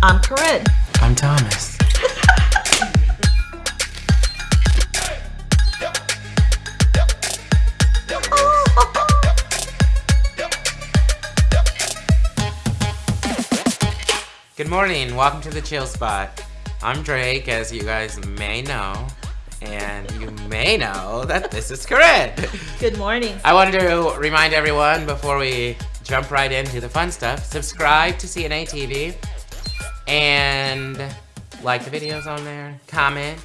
I'm Corinne. I'm Thomas. Good morning. Welcome to the Chill Spot. I'm Drake, as you guys may know, and you may know that this is Corinne. Good morning. I wanted to remind everyone before we jump right into the fun stuff, subscribe to CNA TV and like the videos on there, comment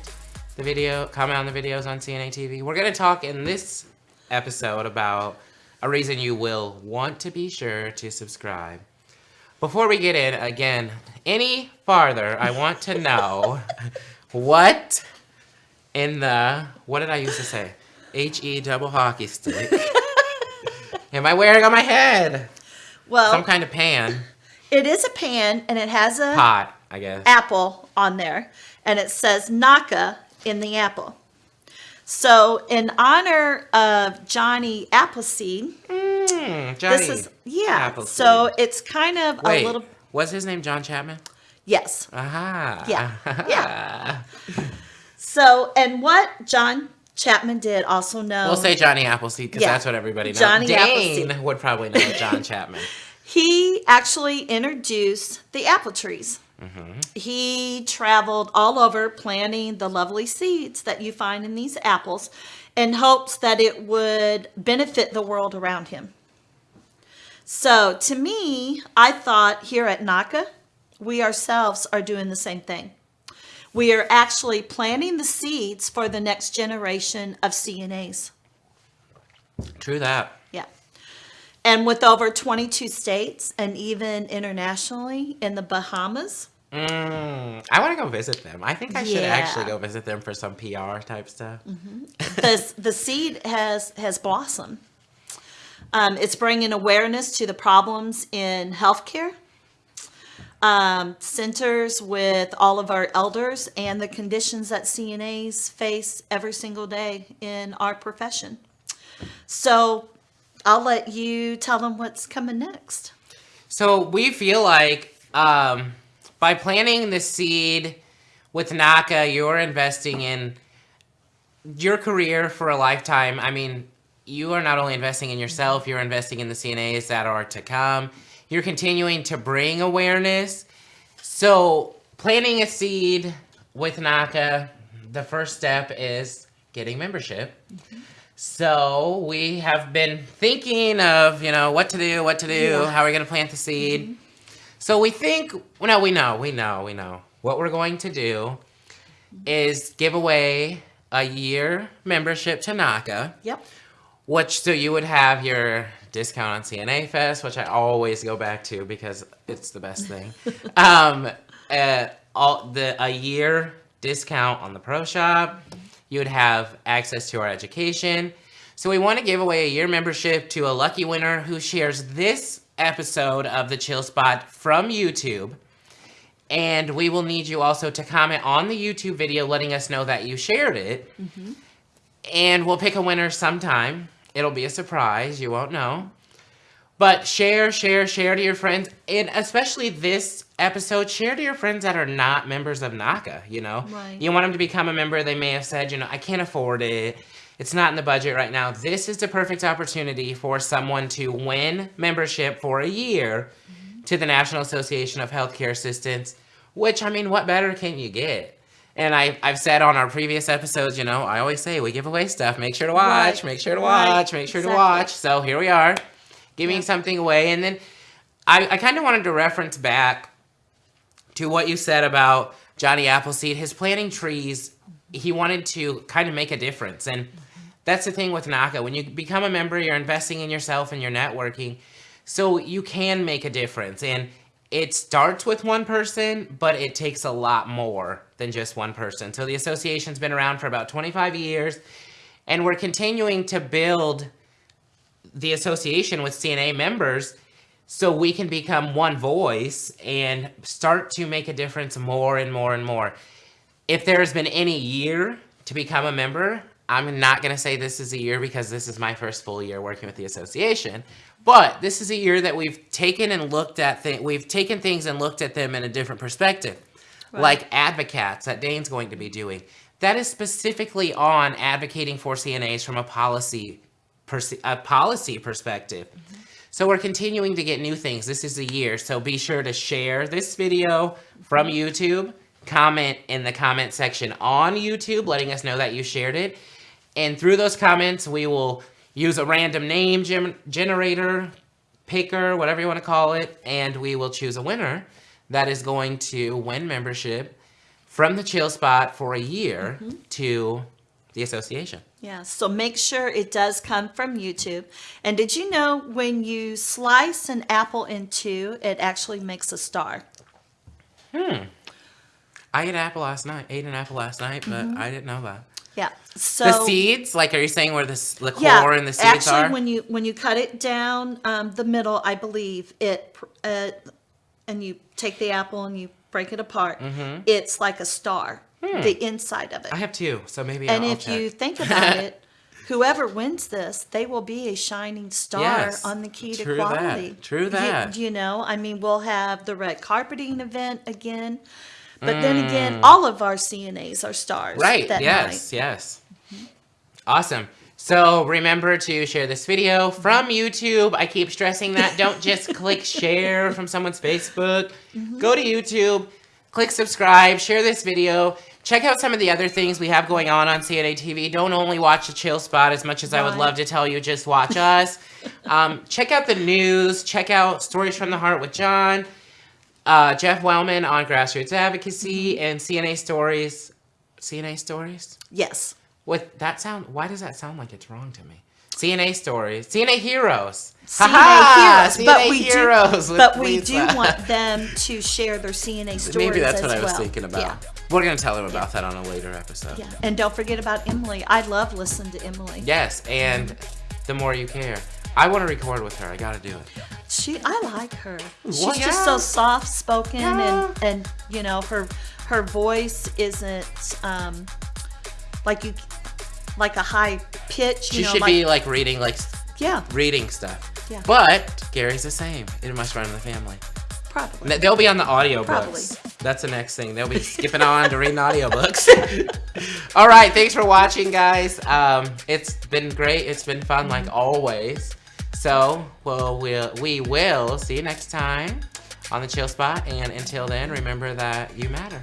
the video, comment on the videos on CNA TV. We're going to talk in this episode about a reason you will want to be sure to subscribe. Before we get in, again, any farther, I want to know what in the, what did I used to say? H-E double hockey stick. Am I wearing on my head? Well, Some kind of pan. It is a pan and it has a Pot, I guess. apple on there and it says NAHCA in the apple. So in honor of Johnny Appleseed, Mm, Johnny. this is yeah. Appleseed. So it's kind of Wait, a little was his name John Chapman? yes. Aha. Yeah, yeah. So and what John Chapman did also know We'll say Johnny Appleseed because Yeah. that's what everybody knows. Johnny Dane Appleseed. would probably know John Chapman. he actually introduced the apple trees. Mm-hmm. He traveled all over planting the lovely seeds that you find in these apples in hopes that it would benefit the world around him. So, to me, I thought here at NAHCA, we ourselves are doing the same thing. We are actually planting the seeds for the next generation of CNAs. True that. And with over 22 states and even internationally in the Bahamas. Mm, I want to go visit them. I think I should Yeah. actually go visit them for some PR type stuff. the, the seed has, has blossomed. Um, it's bringing awareness to the problems in healthcare, um, centers with all of our elders, and the conditions that CNAs face every single day in our profession. So I'll let you tell them what's coming next. So we feel like um, by planting the seed with NAHCA, you're investing in your career for a lifetime. I mean, you are not only investing in yourself, you're investing in the CNAs that are to come. You're continuing to bring awareness. So planting a seed with NAHCA, the first step is getting membership. So we have been thinking of, you know, what to do, what to do, Yeah. how are we going to plant the seed. So we think, well, no, we know, we know, we know. What we're going to do is give away a year membership to NAHCA, Yep. which so you would have your discount on CNA Fest, which I always go back to because it's the best thing. um, uh, all the a year discount on the Pro Shop. You would have access to our education. So we want to give away a year membership to a lucky winner who shares this episode of the Chill Spot from YouTube. And we will need you also to comment on the YouTube video letting us know that you shared it. Mm-hmm. And we'll pick a winner sometime. It'll be a surprise. You won't know. But share, share, share to your friends. And especially this episode, share to your friends that are not members of NAHCA, you know? Right. You want them to become a member. They may have said, you know, I can't afford it. It's not in the budget right now. This is the perfect opportunity for someone to win membership for a year mm-hmm. to the National Association of Healthcare Assistants, which, I mean, what better can you get? And I, I've said on our previous episodes, you know, I always say we give away stuff. Make sure to watch, Right. make sure to Right. watch, make sure Exactly. to watch. So here we are, giving Yeah. something away. And then I, I kind of wanted to reference back to what you said about Johnny Appleseed. His planting trees, he wanted to kind of make a difference. And mm-hmm. that's the thing with NAHCA. When you become a member, you're investing in yourself and you're networking. So you can make a difference. And it starts with one person, but it takes a lot more than just one person. So the association's been around for about 25 years, and we're continuing to build the association with CNA members so we can become one voice and start to make a difference more and more and more. If there has been any year to become a member, I'm not going to say this is a year because this is my first full year working with the association. But this is a year that we've taken and looked at things. We've taken things and looked at them in a different perspective, like advocates that Dane's going to be doing. That is specifically on advocating for CNAs from a policy, a policy perspective. So we're continuing to get new things. This is a year, so be sure to share this video from YouTube. Comment in the comment section on YouTube, letting us know that you shared it. And through those comments, we will use a random name gen- generator, picker, whatever you want to call it, and we will choose a winner that is going to win membership from the Chill Spot for a year mm-hmm. to the association. Yeah, so make sure it does come from YouTube. And did you know when you slice an apple in two, it actually makes a star? Hmm. I ate an apple last night. Ate an apple last night, but I didn't know that. Yeah. So the seeds, like, are you saying where the, core yeah, and the seeds actually, are? when you when you cut it down um, the middle, I believe it, uh, and you take the apple and you break it apart. It's like a star, the inside of it. Hmm. I have two, so maybe and I'll, if I'll you think about it, whoever wins this, they will be a shining star Yes, on the key to true that, quality. true that. You, know, I mean, we'll have the red carpeting event again, but then Mm. again, all of our CNAs are stars. Right. That yes. night. Yes. Awesome. So remember to share this video from YouTube. I keep stressing that. Don't just click share from someone's Facebook. Mm-hmm. Go to YouTube, click subscribe, share this video. Check out some of the other things we have going on on CNA TV. Don't only watch the Chill Spot as much as I would love to tell you, just watch us. um, check out the news. Check out Stories from the Heart with John. Uh, Jeff Wellman on Grassroots Advocacy Mm-hmm. and CNA Stories. CNA Stories? Yes. What that sound? Why does that sound like it's wrong to me? CNA stories, CNA heroes, CNA Ha-ha! heroes, but we heroes do, but we Lisa. do want them to share their CNA stories. Maybe that's what I was well. thinking about. Yeah. We're gonna tell them about that on a later episode. Yeah, and don't forget about Emily. I love listening to Emily. Yes, and the more you care, I want to record with her. I gotta do it. She, I like her. She's Well, just so soft spoken, Yeah. and and you know her her voice isn't um like you like a high pitch. You She know, should like, be like reading like yeah, reading stuff. Yeah. But Gary's the same. It must run in the family. probably. They'll be on the audiobooks. Probably. That's the next thing. They'll be skipping on to reading audiobooks. All right, thanks for watching, guys. Um, it's been great. It's been fun, like always. So, well, we'll we will see you next time on the Chill Spot. And until then, remember that you matter.